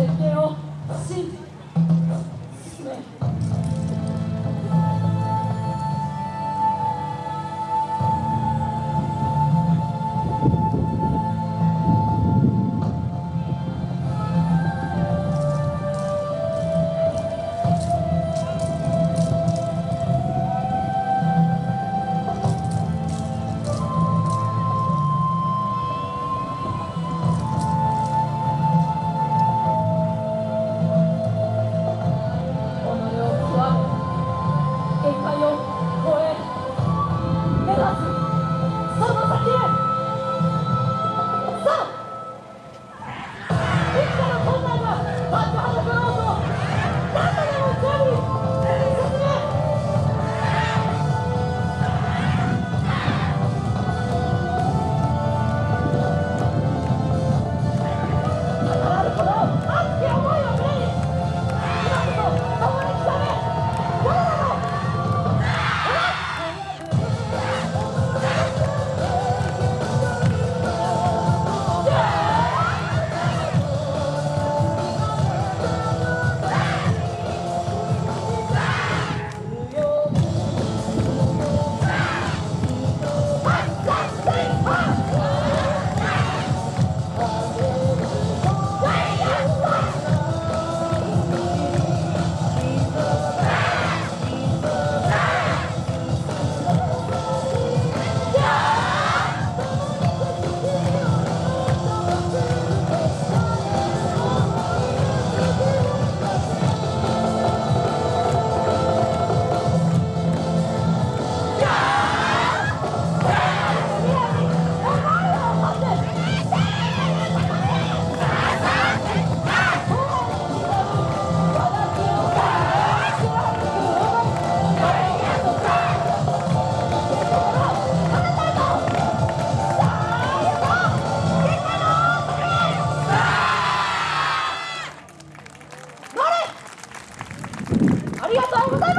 設定を信じ進め E agora